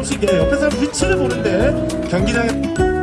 조금씩 옆에 사람 위치를 보는데 경기장에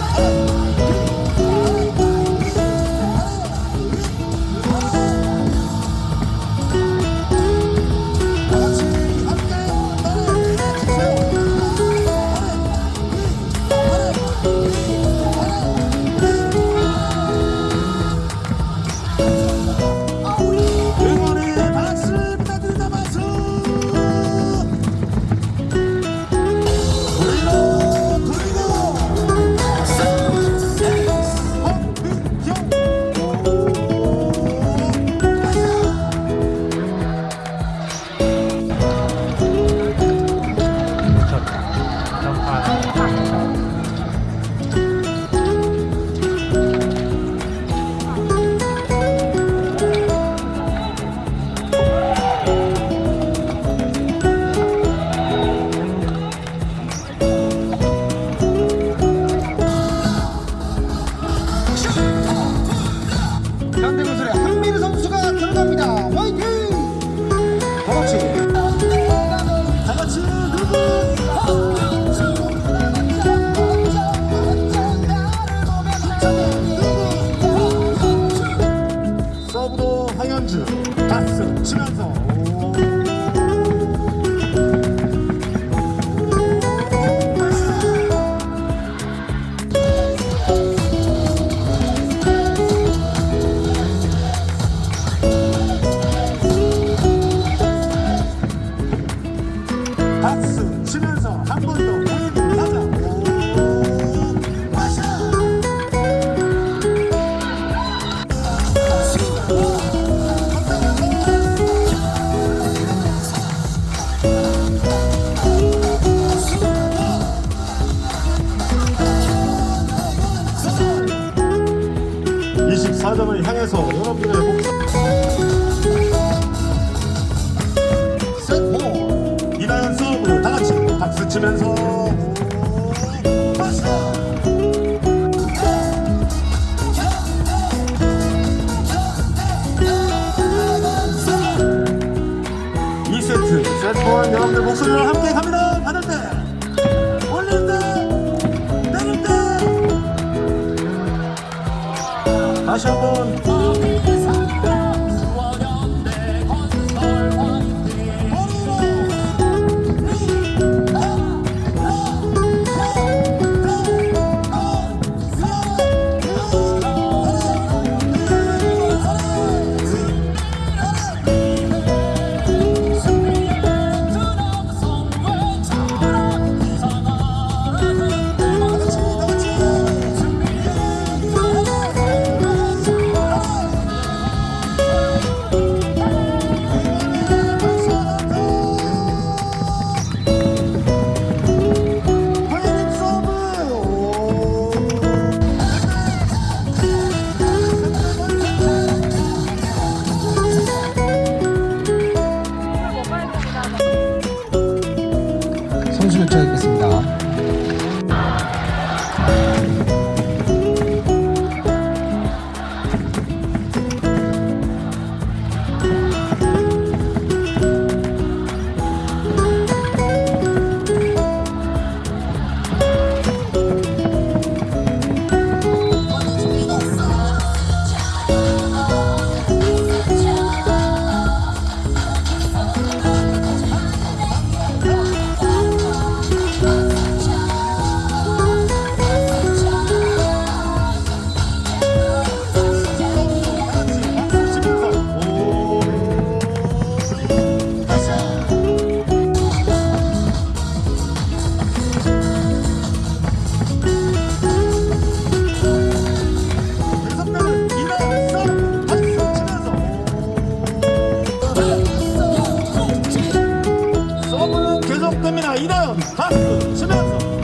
Oh! 하현주 다스 치면서 여러분들 목소리를 함께 什么样子